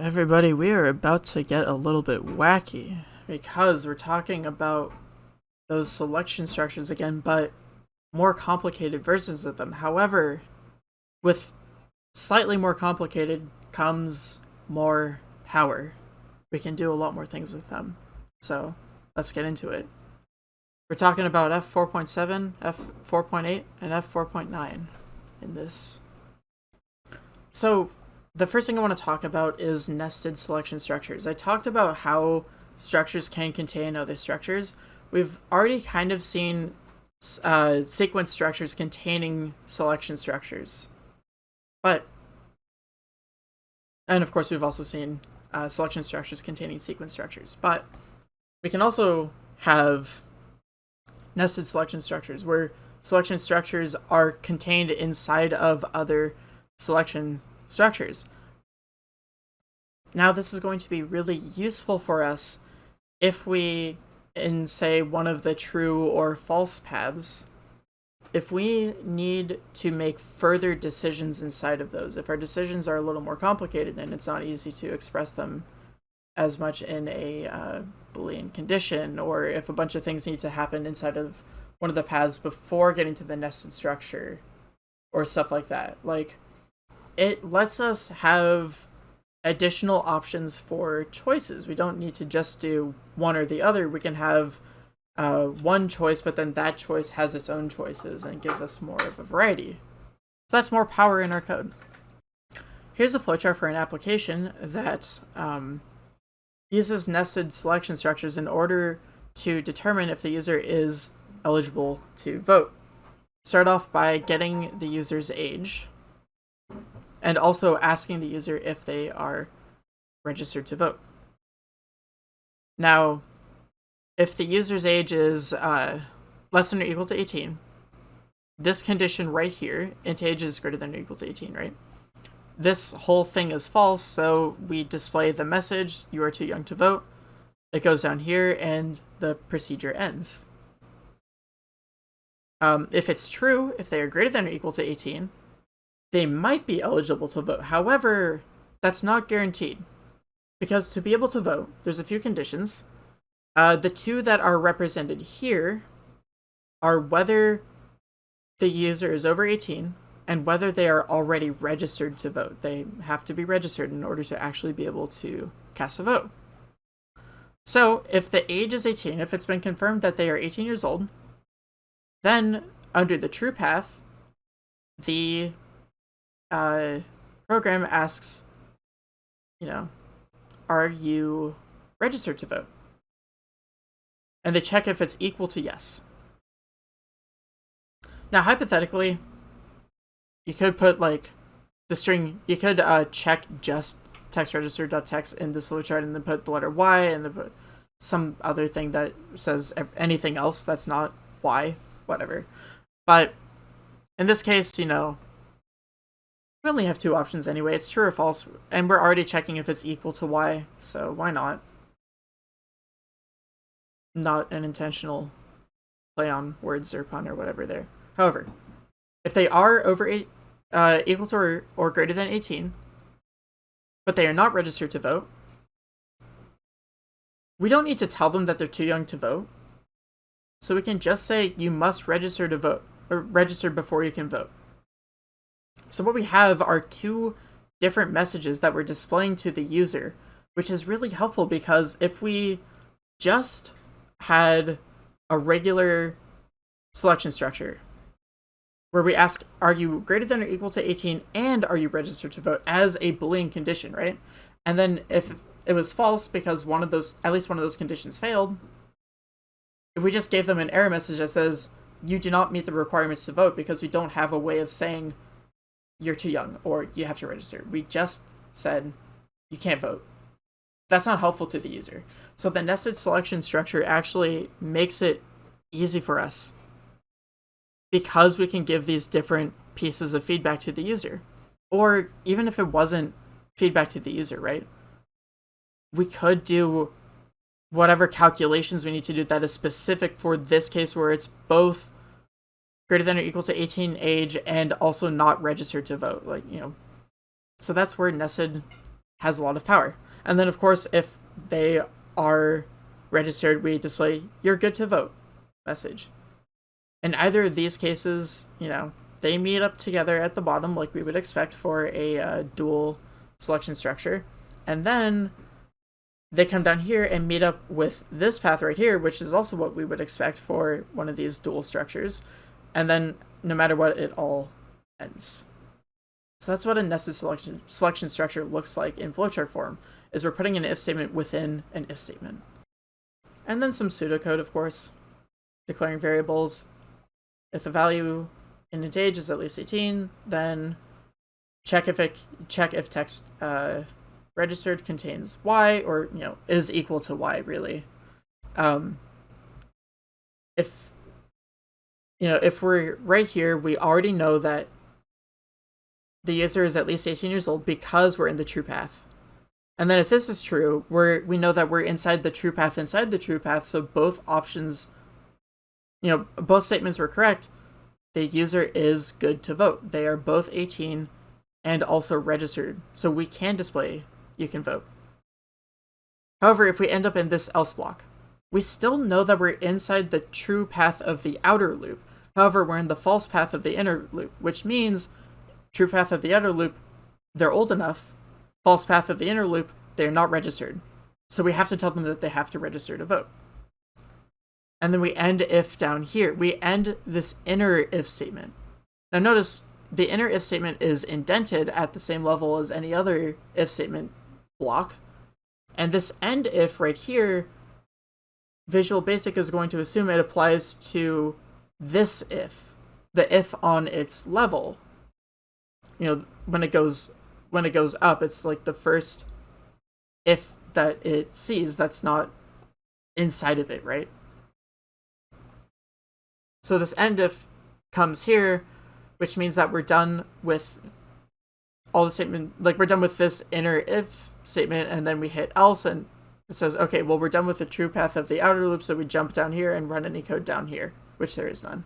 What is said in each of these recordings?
Everybody, we are about to get a little bit wacky because we're talking about those selection structures again, but more complicated versions of them. However, with slightly more complicated comes more power. We can do a lot more things with them. So let's get into it. We're talking about F4.7, F4.8, and F4.9 in this. So the first thing I want to talk about is nested selection structures. I talked about how structures can contain other structures. We've already kind of seen uh, sequence structures containing selection structures. But, and of course we've also seen uh, selection structures containing sequence structures. But we can also have nested selection structures where selection structures are contained inside of other selection structures. Now this is going to be really useful for us if we, in say one of the true or false paths, if we need to make further decisions inside of those, if our decisions are a little more complicated and it's not easy to express them as much in a uh, Boolean condition, or if a bunch of things need to happen inside of one of the paths before getting to the nested structure, or stuff like that. Like, it lets us have additional options for choices. We don't need to just do one or the other. We can have uh, one choice, but then that choice has its own choices and gives us more of a variety. So that's more power in our code. Here's a flowchart for an application that um, uses nested selection structures in order to determine if the user is eligible to vote. Start off by getting the user's age and also asking the user if they are registered to vote. Now, if the user's age is uh, less than or equal to 18, this condition right here, int age is greater than or equal to 18, right? This whole thing is false, so we display the message, you are too young to vote. It goes down here and the procedure ends. Um, if it's true, if they are greater than or equal to 18, they might be eligible to vote. However, that's not guaranteed. Because to be able to vote, there's a few conditions. Uh, the two that are represented here are whether the user is over 18 and whether they are already registered to vote. They have to be registered in order to actually be able to cast a vote. So if the age is 18, if it's been confirmed that they are 18 years old, then under the true path, the uh, program asks, you know, are you registered to vote? And they check if it's equal to yes. Now, hypothetically, you could put like the string, you could uh, check just text register.text in the flowchart and then put the letter Y and then put some other thing that says anything else that's not Y, whatever. But in this case, you know, we only have two options anyway. It's true or false, and we're already checking if it's equal to y, so why not? Not an intentional play on words or pun or whatever there. However, if they are over eight, uh, equal to or, or greater than 18, but they are not registered to vote, we don't need to tell them that they're too young to vote. So we can just say you must register to vote, or register before you can vote. So what we have are two different messages that we're displaying to the user, which is really helpful because if we just had a regular selection structure where we ask, are you greater than or equal to 18 and are you registered to vote as a Boolean condition, right? And then if it was false because one of those, at least one of those conditions failed, if we just gave them an error message that says, you do not meet the requirements to vote because we don't have a way of saying you're too young or you have to register. We just said you can't vote. That's not helpful to the user. So the nested selection structure actually makes it easy for us because we can give these different pieces of feedback to the user. Or even if it wasn't feedback to the user, right? We could do whatever calculations we need to do that is specific for this case where it's both greater than or equal to 18 age and also not registered to vote like you know so that's where nested has a lot of power. And then, of course, if they are registered, we display "You're good to vote" message. In either of these cases, you know, they meet up together at the bottom like we would expect for a uh, dual selection structure. And then they come down here and meet up with this path right here, which is also what we would expect for one of these dual structures. And then no matter what, it all ends. So that's what a nested selection, selection structure looks like in flowchart form, is we're putting an if statement within an if statement. And then some pseudocode, of course, declaring variables. If the value in int age is at least 18, then check if it check if text uh, registered contains y or you know is equal to y really. Um, if you know if we're right here, we already know that the user is at least 18 years old because we're in the true path. And then if this is true, we're we know that we're inside the true path inside the true path, so both options you know, both statements were correct. The user is good to vote. They are both 18 and also registered, so we can display you can vote. However, if we end up in this else block, we still know that we're inside the true path of the outer loop. However, we're in the false path of the inner loop, which means true path of the outer loop, they're old enough. False path of the inner loop, they're not registered. So we have to tell them that they have to register to vote. And then we end if down here. We end this inner if statement. Now notice the inner if statement is indented at the same level as any other if statement block. And this end if right here, Visual Basic is going to assume it applies to this if, the if on its level. You know, when it goes when it goes up, it's like the first if that it sees that's not inside of it, right? So this end if comes here, which means that we're done with all the statement, like we're done with this inner if statement, and then we hit else, and it says, okay, well, we're done with the true path of the outer loop, so we jump down here and run any code down here, which there is none.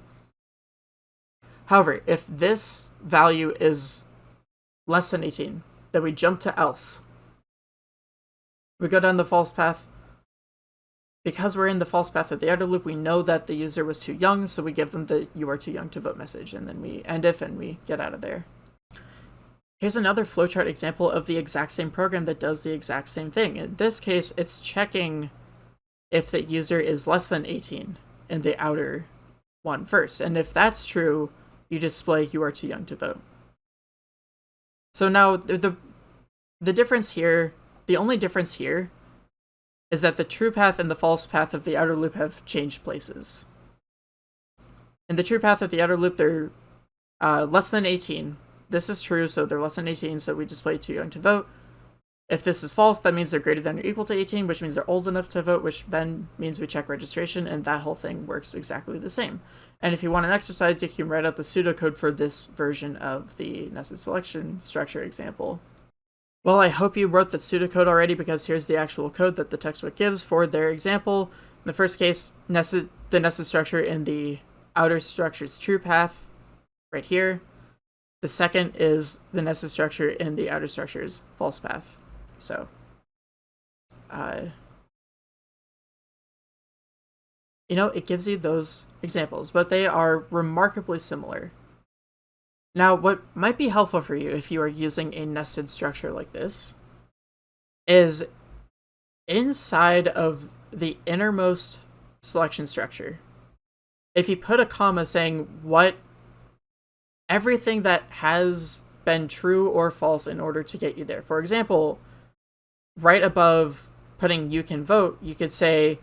However, if this value is less than 18, then we jump to else. We go down the false path, because we're in the false path of the outer loop, we know that the user was too young, so we give them the you are too young to vote message, and then we end if and we get out of there. Here's another flowchart example of the exact same program that does the exact same thing. In this case, it's checking if the user is less than 18 in the outer one first. And if that's true, you display you are too young to vote. So now the, the, difference here, the only difference here is that the true path and the false path of the outer loop have changed places. In the true path of the outer loop, they're uh, less than 18. This is true, so they're less than 18, so we display too young to vote. If this is false, that means they're greater than or equal to 18, which means they're old enough to vote, which then means we check registration, and that whole thing works exactly the same. And if you want an exercise, you can write out the pseudocode for this version of the nested selection structure example. Well, I hope you wrote the pseudocode already because here's the actual code that the textbook gives for their example. In the first case, nested, the nested structure in the outer structure's true path, right here. The second is the nested structure in the outer structure's false path. So, uh, you know, it gives you those examples, but they are remarkably similar. Now, what might be helpful for you if you are using a nested structure like this is inside of the innermost selection structure. If you put a comma saying what everything that has been true or false in order to get you there. For example, right above putting you can vote, you could say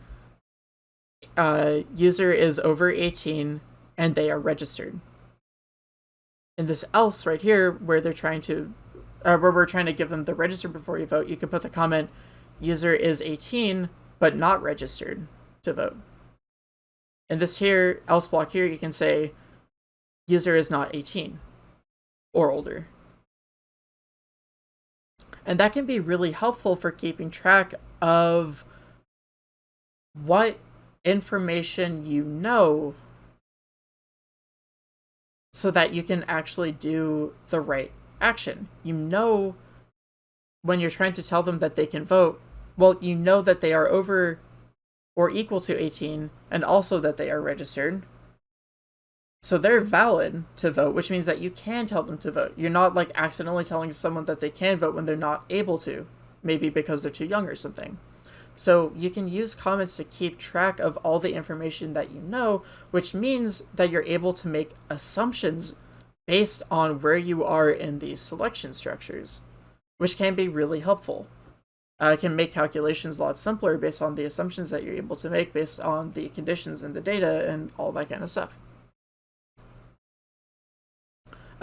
uh, user is over 18 and they are registered. In this else right here where they're trying to uh, where we're trying to give them the register before you vote you can put the comment user is 18 but not registered to vote. In this here else block here you can say user is not 18 or older and that can be really helpful for keeping track of what information you know so that you can actually do the right action. You know when you're trying to tell them that they can vote, well, you know that they are over or equal to 18 and also that they are registered. So they're valid to vote, which means that you can tell them to vote. You're not like accidentally telling someone that they can vote when they're not able to, maybe because they're too young or something. So you can use comments to keep track of all the information that you know, which means that you're able to make assumptions based on where you are in these selection structures, which can be really helpful. Uh, can make calculations a lot simpler based on the assumptions that you're able to make based on the conditions in the data and all that kind of stuff.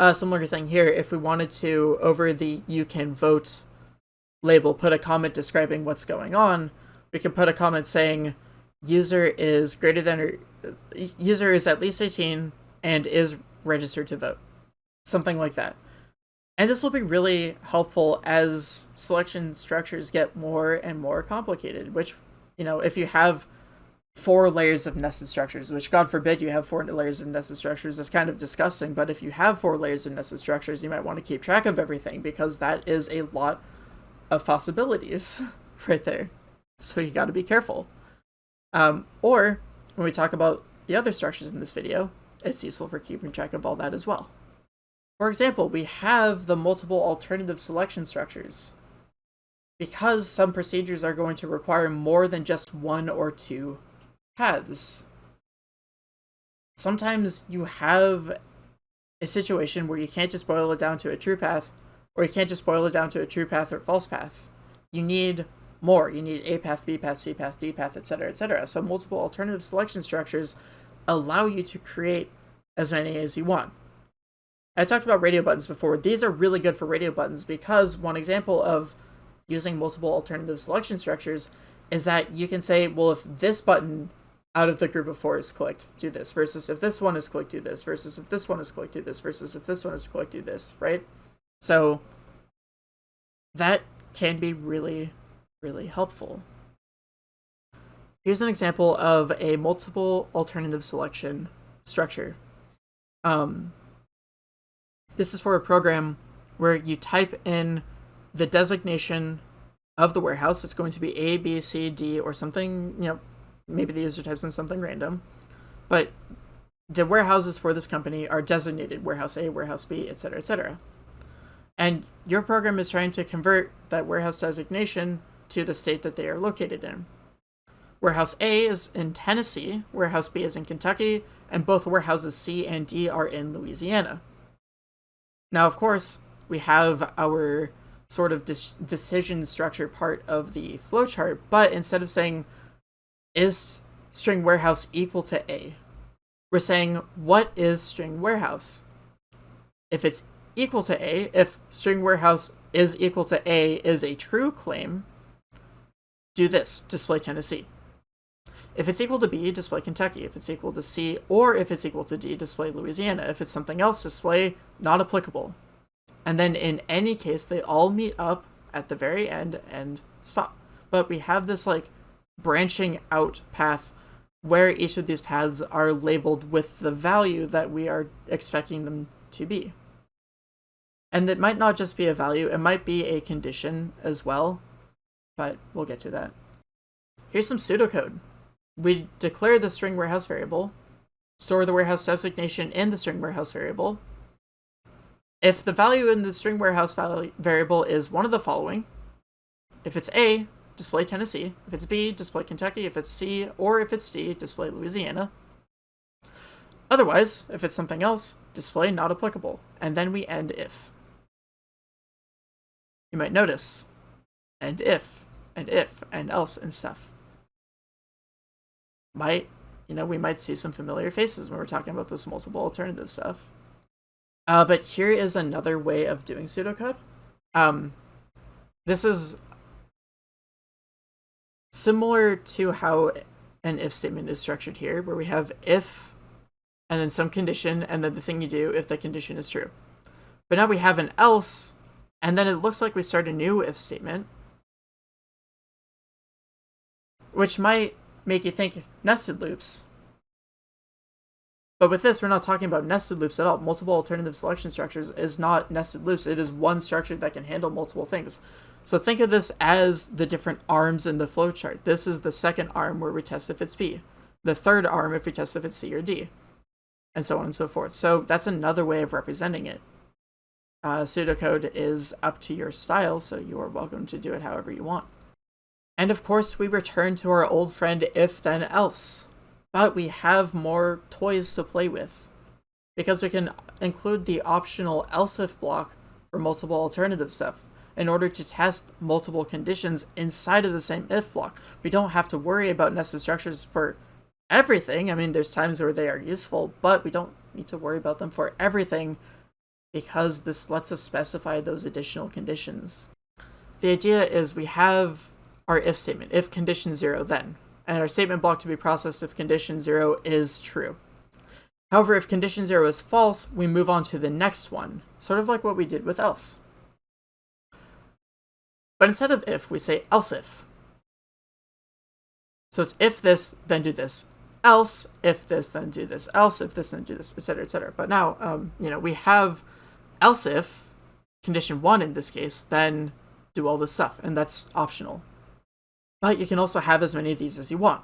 A similar thing here, if we wanted to, over the you can vote label, put a comment describing what's going on, we can put a comment saying user is greater than or user is at least 18 and is registered to vote. Something like that. And this will be really helpful as selection structures get more and more complicated, which, you know, if you have four layers of nested structures, which God forbid you have four layers of nested structures, that's kind of disgusting, but if you have four layers of nested structures, you might want to keep track of everything because that is a lot of possibilities right there. So you got to be careful. Um, or when we talk about the other structures in this video, it's useful for keeping track of all that as well. For example, we have the multiple alternative selection structures. Because some procedures are going to require more than just one or two paths. Sometimes you have a situation where you can't just boil it down to a true path, or you can't just boil it down to a true path or false path. You need more. You need A path, B path, C path, D path, etc., etc. So multiple alternative selection structures allow you to create as many as you want. I talked about radio buttons before. These are really good for radio buttons because one example of using multiple alternative selection structures is that you can say, well, if this button out of the group of four is clicked, do this, versus if this one is clicked, do this, versus if this one is clicked, do this, versus if this one is clicked, do this, right? So that can be really really helpful. Here's an example of a multiple alternative selection structure. Um, this is for a program where you type in the designation of the warehouse. It's going to be A, B, C, D, or something, you know, maybe the user types in something random. But the warehouses for this company are designated warehouse A, warehouse B, etc., etc. And your program is trying to convert that warehouse designation to the state that they are located in. Warehouse A is in Tennessee, Warehouse B is in Kentucky, and both warehouses C and D are in Louisiana. Now, of course, we have our sort of decision structure part of the flowchart, but instead of saying, is string warehouse equal to A, we're saying, what is string warehouse? If it's equal to A, if string warehouse is equal to A is a true claim, do this, display Tennessee. If it's equal to B, display Kentucky. If it's equal to C, or if it's equal to D, display Louisiana. If it's something else, display not applicable. And then in any case, they all meet up at the very end and stop. But we have this like branching out path where each of these paths are labeled with the value that we are expecting them to be. And it might not just be a value, it might be a condition as well but we'll get to that. Here's some pseudocode. We declare the string warehouse variable, store the warehouse designation in the string warehouse variable. If the value in the string warehouse variable is one of the following, if it's A, display Tennessee. If it's B, display Kentucky. If it's C, or if it's D, display Louisiana. Otherwise, if it's something else, display not applicable, and then we end if. You might notice, and if and if and else and stuff. Might, you know, we might see some familiar faces when we're talking about this multiple alternative stuff. Uh, but here is another way of doing pseudocode. Um, this is similar to how an if statement is structured here, where we have if and then some condition, and then the thing you do if the condition is true. But now we have an else, and then it looks like we start a new if statement, which might make you think nested loops. But with this, we're not talking about nested loops at all. Multiple alternative selection structures is not nested loops. It is one structure that can handle multiple things. So think of this as the different arms in the flowchart. This is the second arm where we test if it's B. The third arm if we test if it's C or D. And so on and so forth. So that's another way of representing it. Uh, pseudocode is up to your style, so you are welcome to do it however you want. And of course, we return to our old friend if then else. But we have more toys to play with. Because we can include the optional else if block for multiple alternative stuff in order to test multiple conditions inside of the same if block. We don't have to worry about nested structures for everything. I mean, there's times where they are useful, but we don't need to worry about them for everything because this lets us specify those additional conditions. The idea is we have our if statement, if condition zero then, and our statement block to be processed if condition zero is true. However, if condition zero is false, we move on to the next one, sort of like what we did with else. But instead of if, we say else if. So it's if this, then do this. Else, if this, then do this. Else, if this, then do this, etc., etc. But now, um, you know, we have else if, condition one in this case, then do all this stuff, and that's optional. But you can also have as many of these as you want.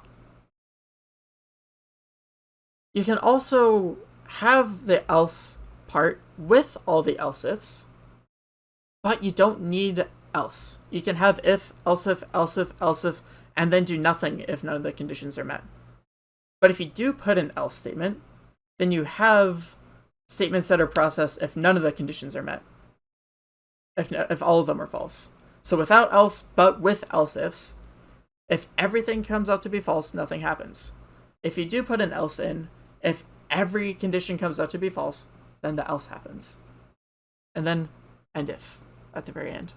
You can also have the else part with all the else ifs, but you don't need else. You can have if, else if, else if, else if, and then do nothing if none of the conditions are met. But if you do put an else statement, then you have statements that are processed if none of the conditions are met. If, if all of them are false. So without else, but with else ifs, if everything comes out to be false, nothing happens. If you do put an else in, if every condition comes out to be false, then the else happens. And then end if at the very end.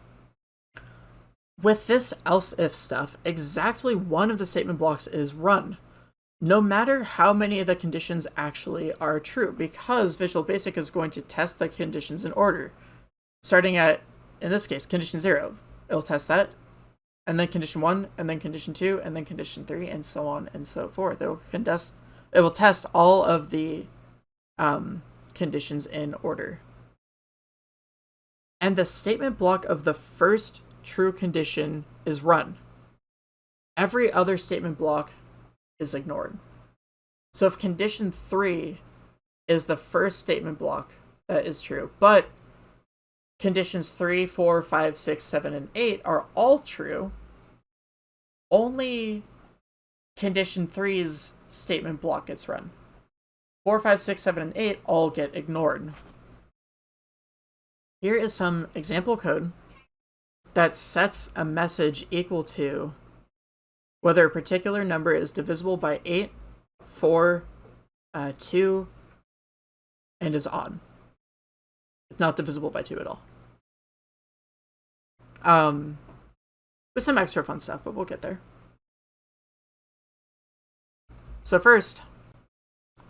With this else if stuff, exactly one of the statement blocks is run no matter how many of the conditions actually are true, because Visual Basic is going to test the conditions in order. Starting at, in this case, condition 0. It'll test that, and then condition 1, and then condition 2, and then condition 3, and so on and so forth. It will, contest, it will test all of the um, conditions in order. And the statement block of the first true condition is run. Every other statement block is ignored. So if condition 3 is the first statement block, that is true. But conditions 3, 4, 5, 6, 7, and 8 are all true. Only condition 3's statement block gets run. 4, 5, 6, 7, and 8 all get ignored. Here is some example code that sets a message equal to whether a particular number is divisible by 8, 4, uh, 2, and is odd. It's not divisible by 2 at all. Um, with some extra fun stuff, but we'll get there. So first,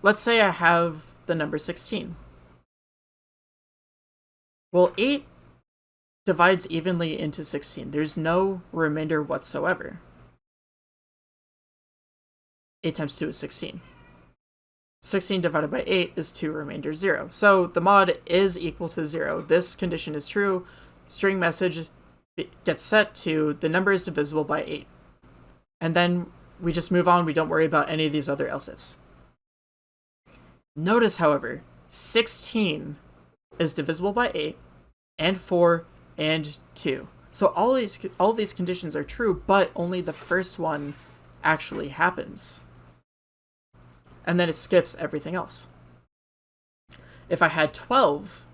let's say I have the number 16. Well, 8 divides evenly into 16. There's no remainder whatsoever. 8 times 2 is 16. 16 divided by 8 is 2 remainder 0. So the mod is equal to 0. This condition is true. String message gets set to the number is divisible by 8. And then we just move on. We don't worry about any of these other else ifs. Notice, however, 16 is divisible by 8 and 4 and 2. So all these all these conditions are true, but only the first one actually happens and then it skips everything else. If I had 12,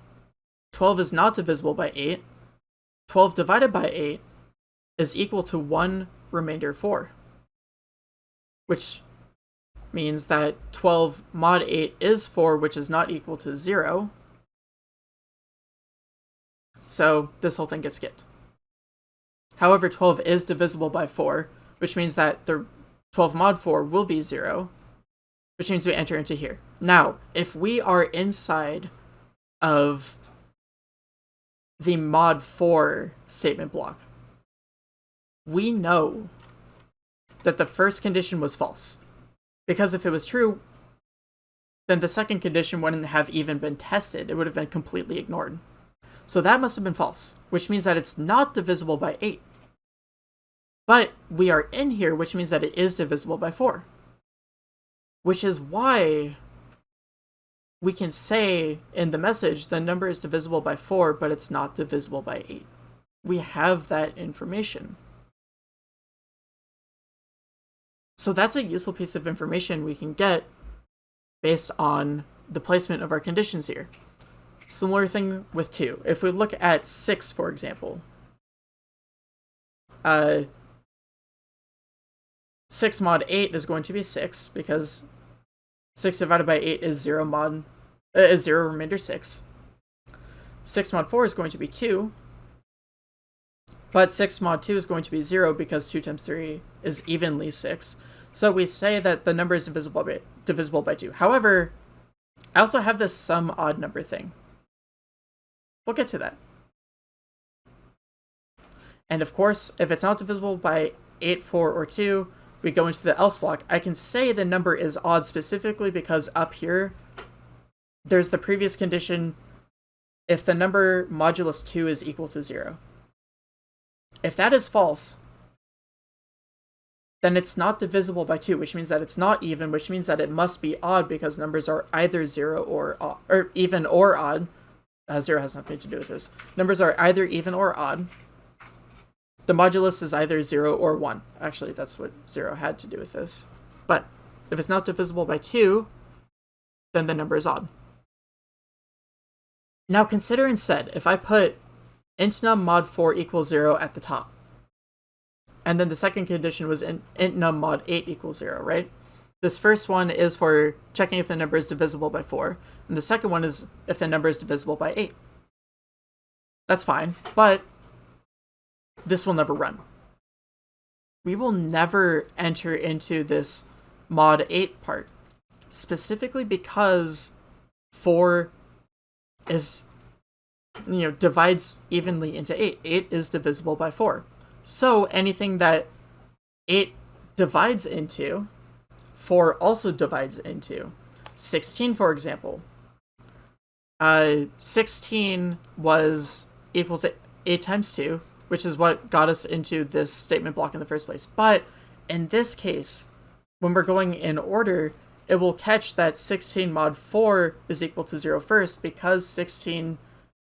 12 is not divisible by 8. 12 divided by 8 is equal to 1 remainder 4. Which means that 12 mod 8 is 4, which is not equal to 0. So this whole thing gets skipped. However, 12 is divisible by 4, which means that the 12 mod 4 will be 0, which means we enter into here. Now, if we are inside of the mod 4 statement block, we know that the first condition was false. Because if it was true, then the second condition wouldn't have even been tested. It would have been completely ignored. So that must have been false, which means that it's not divisible by 8. But we are in here, which means that it is divisible by 4. Which is why we can say in the message the number is divisible by 4, but it's not divisible by 8. We have that information. So that's a useful piece of information we can get based on the placement of our conditions here. Similar thing with 2. If we look at 6, for example, uh, 6 mod 8 is going to be 6, because 6 divided by 8 is 0 mod, uh, is 0 remainder 6. 6 mod 4 is going to be 2, but 6 mod 2 is going to be 0 because 2 times 3 is evenly 6. So we say that the number is divisible by, divisible by 2. However, I also have this some odd number thing. We'll get to that. And of course, if it's not divisible by 8, 4, or 2, we go into the else block. I can say the number is odd specifically because up here, there's the previous condition if the number modulus 2 is equal to 0. If that is false, then it's not divisible by 2, which means that it's not even, which means that it must be odd because numbers are either 0 or, or even or odd. Uh, 0 has nothing to do with this. Numbers are either even or odd. The modulus is either 0 or 1. Actually, that's what 0 had to do with this. But if it's not divisible by 2, then the number is odd. Now consider instead, if I put int num mod 4 equals 0 at the top, and then the second condition was int, int num mod 8 equals 0, right? This first one is for checking if the number is divisible by 4, and the second one is if the number is divisible by 8. That's fine, but this will never run. We will never enter into this mod 8 part, specifically because 4 is, you know, divides evenly into 8. 8 is divisible by 4. So anything that 8 divides into, 4 also divides into. 16, for example. Uh, 16 was equal to 8 times 2, which is what got us into this statement block in the first place. But in this case, when we're going in order, it will catch that 16 mod 4 is equal to 0 first because 16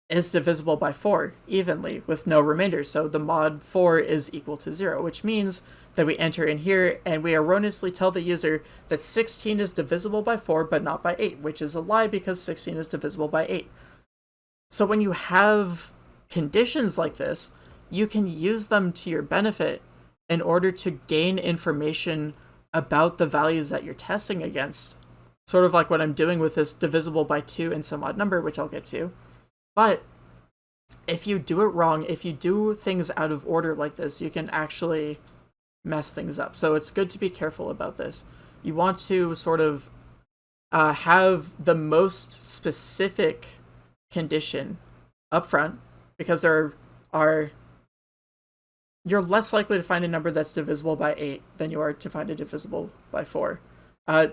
is divisible by 4 evenly with no remainder. So the mod 4 is equal to 0, which means that we enter in here and we erroneously tell the user that 16 is divisible by 4 but not by 8, which is a lie because 16 is divisible by 8. So when you have conditions like this, you can use them to your benefit in order to gain information about the values that you're testing against. Sort of like what I'm doing with this divisible by 2 and some odd number, which I'll get to. But if you do it wrong, if you do things out of order like this, you can actually mess things up. So it's good to be careful about this. You want to sort of uh, have the most specific condition up front because there are you're less likely to find a number that's divisible by 8 than you are to find a divisible by 4. Uh,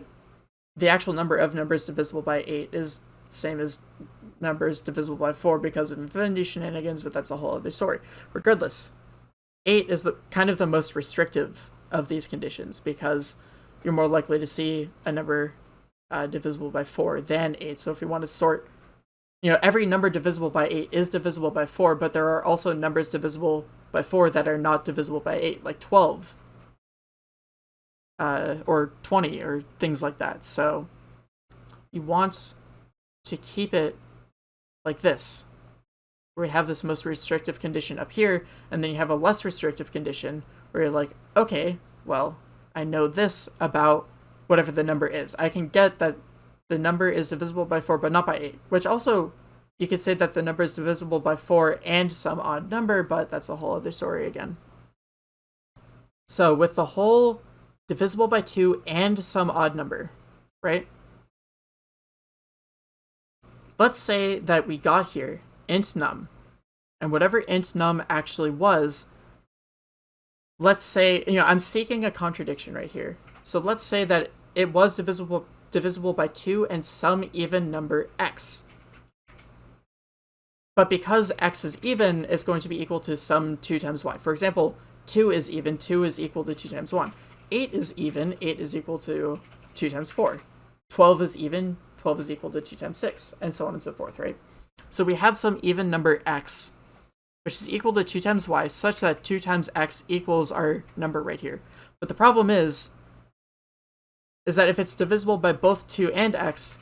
the actual number of numbers divisible by 8 is same as numbers divisible by 4 because of infinity shenanigans, but that's a whole other story. Regardless, 8 is the kind of the most restrictive of these conditions because you're more likely to see a number uh, divisible by 4 than 8. So if you want to sort, you know, every number divisible by 8 is divisible by 4, but there are also numbers divisible by 4 that are not divisible by 8, like 12 uh, or 20 or things like that. So you want to keep it like this, where we have this most restrictive condition up here, and then you have a less restrictive condition where you're like, okay, well, I know this about whatever the number is. I can get that the number is divisible by 4, but not by 8, which also, you could say that the number is divisible by 4 and some odd number, but that's a whole other story again. So with the whole divisible by 2 and some odd number, right? Let's say that we got here int num, and whatever int num actually was, let's say, you know, I'm seeking a contradiction right here. So let's say that it was divisible divisible by 2 and some even number x. But because x is even, it's going to be equal to some 2 times y. For example, 2 is even, 2 is equal to 2 times 1. 8 is even, 8 is equal to 2 times 4. 12 is even, 12 is equal to 2 times 6, and so on and so forth, right? So we have some even number x, which is equal to 2 times y, such that 2 times x equals our number right here. But the problem is, is that if it's divisible by both 2 and x,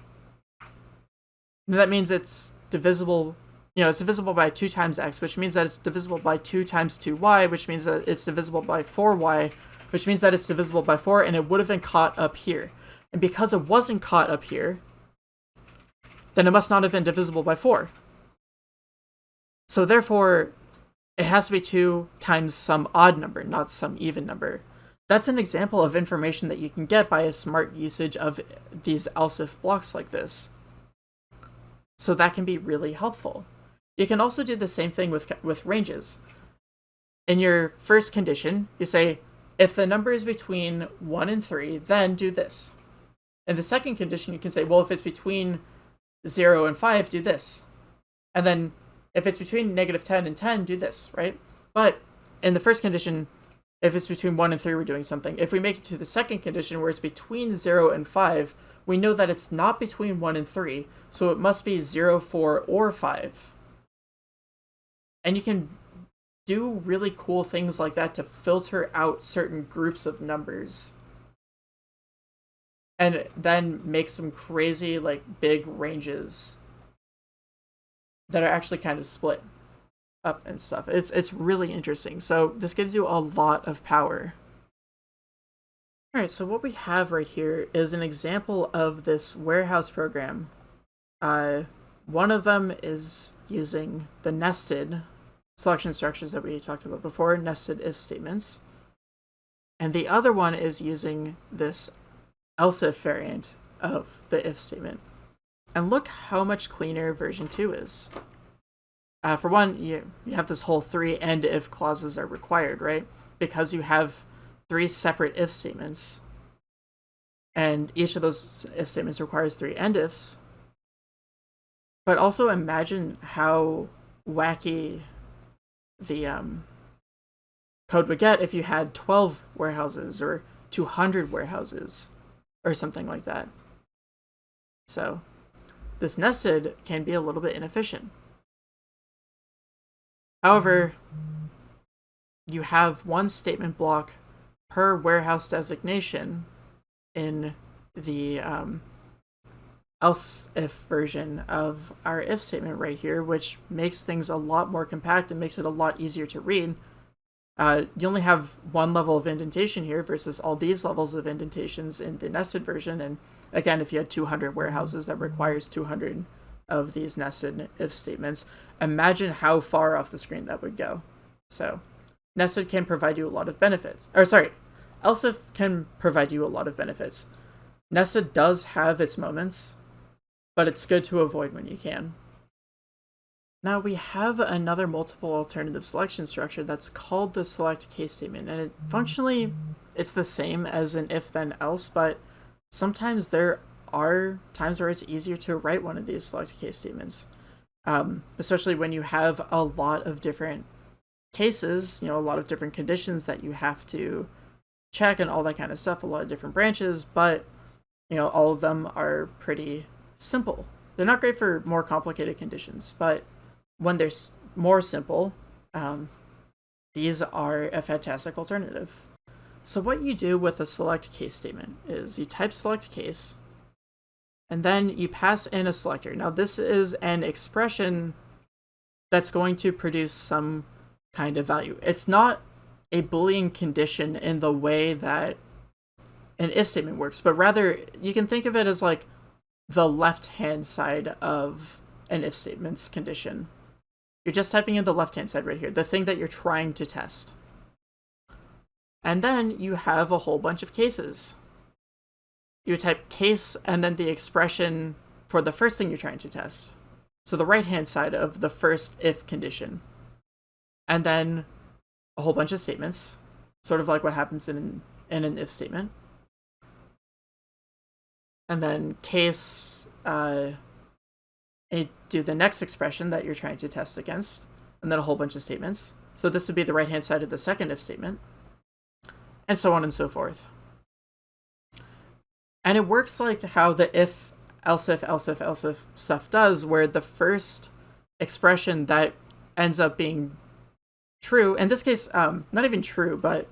that means it's divisible, you know, it's divisible by 2 times x, which means that it's divisible by 2 times 2y, which means that it's divisible by 4y, which means that it's divisible by 4, and it would have been caught up here. And because it wasn't caught up here, then it must not have been divisible by 4. So therefore, it has to be 2 times some odd number, not some even number. That's an example of information that you can get by a smart usage of these else if blocks like this. So that can be really helpful. You can also do the same thing with, with ranges. In your first condition, you say, if the number is between 1 and 3, then do this. In the second condition, you can say, well, if it's between 0 and 5, do this. And then if it's between negative 10 and 10, do this, right? But in the first condition, if it's between 1 and 3, we're doing something. If we make it to the second condition where it's between 0 and 5, we know that it's not between 1 and 3, so it must be 0, 4, or 5. And you can do really cool things like that to filter out certain groups of numbers. And then make some crazy, like, big ranges that are actually kind of split up and stuff. It's it's really interesting. So this gives you a lot of power. Alright, so what we have right here is an example of this warehouse program. Uh, one of them is using the nested selection structures that we talked about before, nested if statements. And the other one is using this else if variant of the if statement. And look how much cleaner version 2 is. Uh, for one, you, you have this whole three end if clauses are required, right? Because you have three separate if statements. And each of those if statements requires three end ifs. But also imagine how wacky the um, code would get if you had 12 warehouses or 200 warehouses or something like that. So this nested can be a little bit inefficient. However, you have one statement block per warehouse designation in the um, else if version of our if statement right here, which makes things a lot more compact and makes it a lot easier to read. Uh, you only have one level of indentation here versus all these levels of indentations in the nested version. And again, if you had 200 warehouses, that requires 200 of these nested if statements. Imagine how far off the screen that would go. So nested can provide you a lot of benefits. Or sorry, else if can provide you a lot of benefits. Nested does have its moments, but it's good to avoid when you can. Now we have another multiple alternative selection structure that's called the select case statement, and it functionally it's the same as an if then else, but sometimes there are times where it's easier to write one of these select case statements, um, especially when you have a lot of different cases, you know, a lot of different conditions that you have to check and all that kind of stuff, a lot of different branches, but, you know, all of them are pretty simple. They're not great for more complicated conditions, but when they're more simple, um, these are a fantastic alternative. So what you do with a select case statement is you type select case, and then you pass in a selector. Now this is an expression that's going to produce some kind of value. It's not a Boolean condition in the way that an if statement works, but rather you can think of it as like the left-hand side of an if statement's condition. You're just typing in the left-hand side right here, the thing that you're trying to test. And then you have a whole bunch of cases you type case and then the expression for the first thing you're trying to test. So the right-hand side of the first if condition. And then a whole bunch of statements, sort of like what happens in, in an if statement. And then case, uh, a do the next expression that you're trying to test against, and then a whole bunch of statements. So this would be the right-hand side of the second if statement, and so on and so forth. And it works like how the if, else if, else if, else if stuff does, where the first expression that ends up being true, in this case, um, not even true, but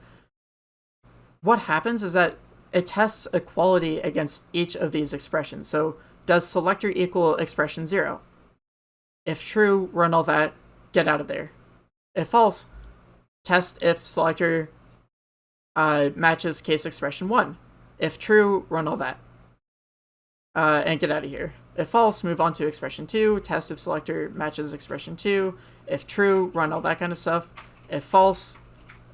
what happens is that it tests equality against each of these expressions. So does selector equal expression 0? If true, run all that, get out of there. If false, test if selector uh, matches case expression 1. If true, run all that. Uh, and get out of here. If false, move on to expression 2, test if selector matches expression 2. If true, run all that kind of stuff. If false,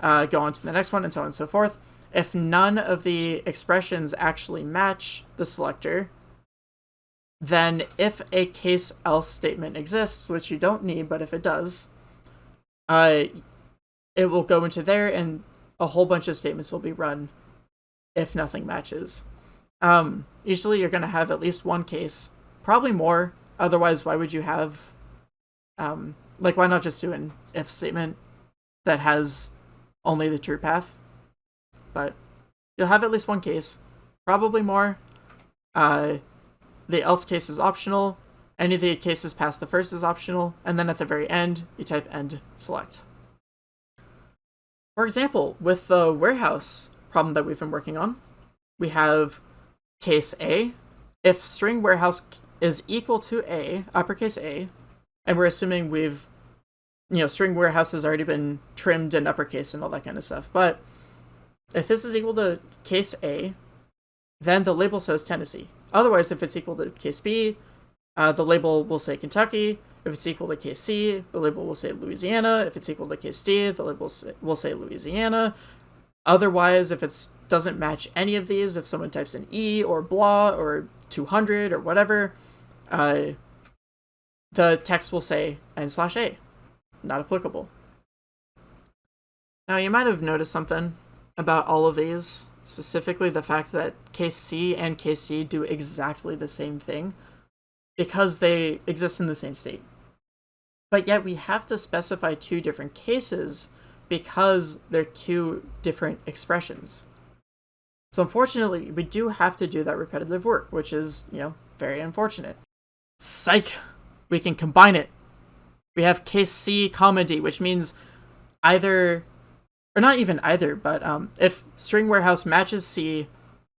uh, go on to the next one, and so on and so forth. If none of the expressions actually match the selector, then if a case else statement exists, which you don't need, but if it does, uh, it will go into there and a whole bunch of statements will be run if nothing matches. Um, usually you're going to have at least one case, probably more. Otherwise, why would you have, um, like, why not just do an if statement that has only the true path? But you'll have at least one case, probably more. Uh, the else case is optional. Any of the cases past the first is optional. And then at the very end, you type end select. For example, with the warehouse problem that we've been working on, we have case A. If string warehouse is equal to A, uppercase A, and we're assuming we've, you know, string warehouse has already been trimmed and uppercase and all that kind of stuff. But if this is equal to case A, then the label says Tennessee. Otherwise, if it's equal to case B, uh, the label will say Kentucky. If it's equal to case C, the label will say Louisiana. If it's equal to case D, the label will say Louisiana. Otherwise, if it doesn't match any of these, if someone types in E or blah or 200 or whatever, uh, the text will say N slash A. Not applicable. Now, you might have noticed something about all of these specifically the fact that case C and case D do exactly the same thing because they exist in the same state. But yet we have to specify two different cases because they're two different expressions. So unfortunately, we do have to do that repetitive work, which is, you know, very unfortunate. Psych! We can combine it. We have case C comma D, which means either or not even either, but um, if string warehouse matches C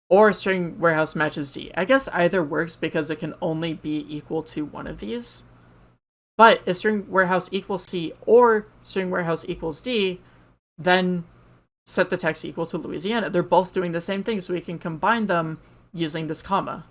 or string warehouse matches D. I guess either works because it can only be equal to one of these. But if string warehouse equals C or string warehouse equals D, then set the text equal to Louisiana. They're both doing the same thing, so we can combine them using this comma.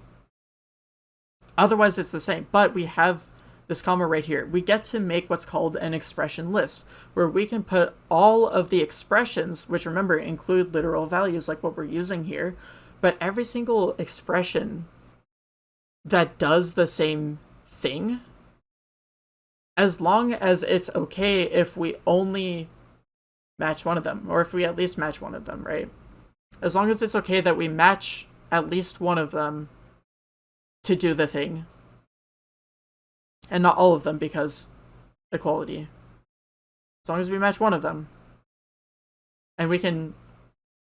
Otherwise, it's the same, but we have this comma right here, we get to make what's called an expression list, where we can put all of the expressions, which remember include literal values like what we're using here, but every single expression that does the same thing, as long as it's okay if we only match one of them, or if we at least match one of them, right? As long as it's okay that we match at least one of them to do the thing, and not all of them because equality. As long as we match one of them. And we can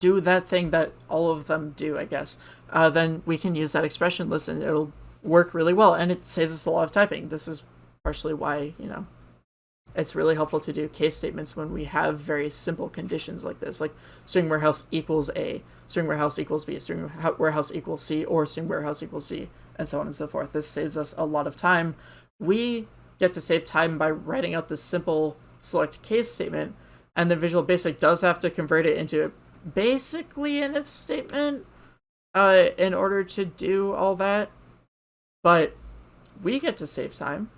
do that thing that all of them do, I guess. Uh, then we can use that expression list and it'll work really well. And it saves us a lot of typing. This is partially why, you know, it's really helpful to do case statements when we have very simple conditions like this, like string warehouse equals A, string warehouse equals B, string warehouse equals C, or string warehouse equals C, and so on and so forth. This saves us a lot of time we get to save time by writing out this simple select case statement, and the Visual Basic does have to convert it into a basically an if statement uh, in order to do all that. But we get to save time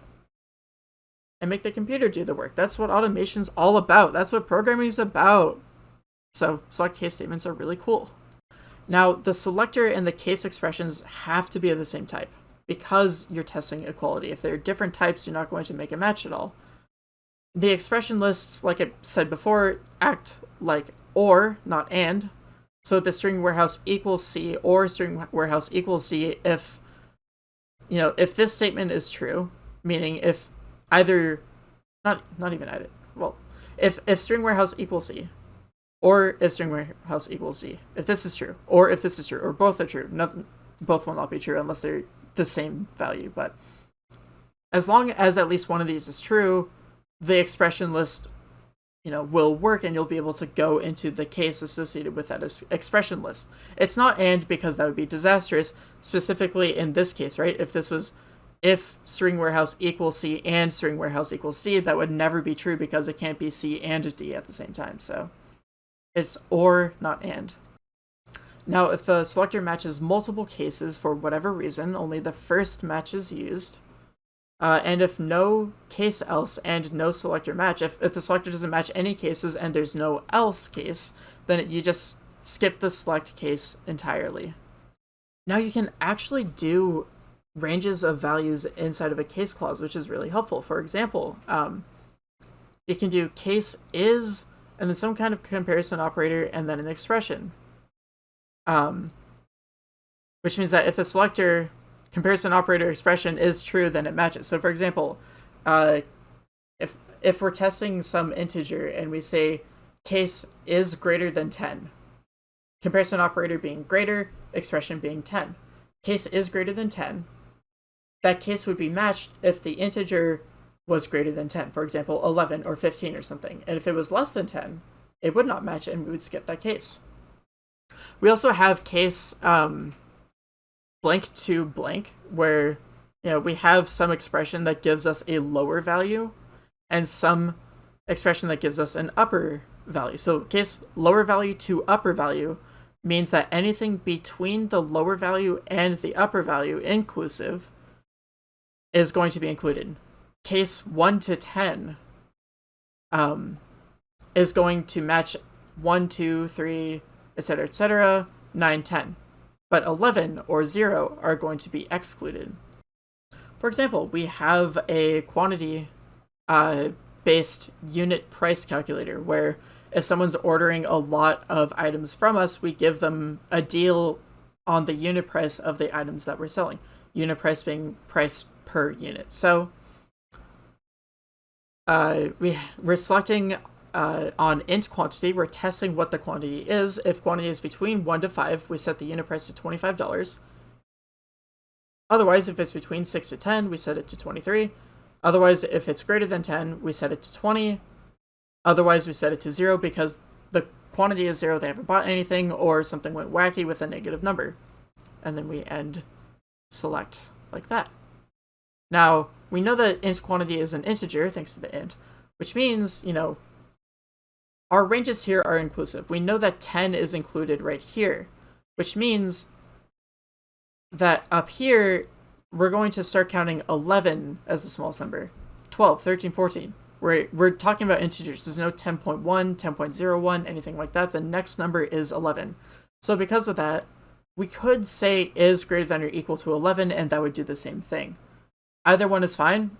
and make the computer do the work. That's what automation's all about. That's what programming is about. So select case statements are really cool. Now, the selector and the case expressions have to be of the same type because you're testing equality. If they're different types, you're not going to make a match at all. The expression lists, like I said before, act like or, not and. So the string warehouse equals C or string warehouse equals C if, you know, if this statement is true, meaning if either, not not even either. Well, if if string warehouse equals c, or if string warehouse equals c, if this is true, or if this is true, or both are true, not, both will not be true unless they're the same value. But as long as at least one of these is true, the expression list you know will work and you'll be able to go into the case associated with that expression list it's not and because that would be disastrous specifically in this case right if this was if string warehouse equals c and string warehouse equals d that would never be true because it can't be c and d at the same time so it's or not and now if the selector matches multiple cases for whatever reason only the first match is used uh, and if no case else and no selector match, if, if the selector doesn't match any cases and there's no else case, then you just skip the select case entirely. Now you can actually do ranges of values inside of a case clause, which is really helpful. For example, um, you can do case is and then some kind of comparison operator and then an expression. Um, which means that if the selector comparison operator expression is true, then it matches. So for example, uh, if if we're testing some integer and we say case is greater than 10, comparison operator being greater, expression being 10. Case is greater than 10. That case would be matched if the integer was greater than 10, for example, 11 or 15 or something. And if it was less than 10, it would not match and we would skip that case. We also have case um, blank to blank, where you know we have some expression that gives us a lower value, and some expression that gives us an upper value. So case lower value to upper value means that anything between the lower value and the upper value inclusive is going to be included. Case 1 to 10 um, is going to match 1, 2, 3, etc., etc., 9, 10 but 11 or 0 are going to be excluded. For example, we have a quantity uh, based unit price calculator where if someone's ordering a lot of items from us, we give them a deal on the unit price of the items that we're selling. Unit price being price per unit. So uh, we, we're selecting uh, on int quantity, we're testing what the quantity is. If quantity is between 1 to 5, we set the unit price to $25. Otherwise, if it's between 6 to 10, we set it to 23. Otherwise, if it's greater than 10, we set it to 20. Otherwise, we set it to 0 because the quantity is 0, they haven't bought anything, or something went wacky with a negative number. And then we end select like that. Now, we know that int quantity is an integer, thanks to the int, which means, you know, our ranges here are inclusive. We know that 10 is included right here, which means that up here, we're going to start counting 11 as the smallest number, 12, 13, 14. We're, we're talking about integers. There's no 10.1, 10.01, anything like that. The next number is 11. So because of that, we could say is greater than or equal to 11, and that would do the same thing. Either one is fine.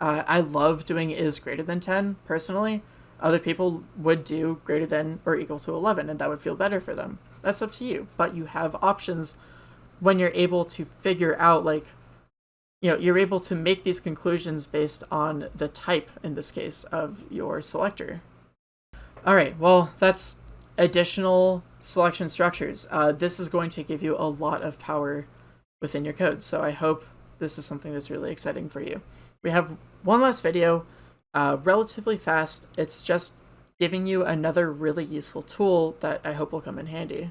Uh, I love doing is greater than 10, personally, other people would do greater than or equal to 11, and that would feel better for them. That's up to you. But you have options when you're able to figure out, like, you know, you're able to make these conclusions based on the type, in this case, of your selector. All right, well, that's additional selection structures. Uh, this is going to give you a lot of power within your code, so I hope this is something that's really exciting for you. We have one last video uh, relatively fast. It's just giving you another really useful tool that I hope will come in handy.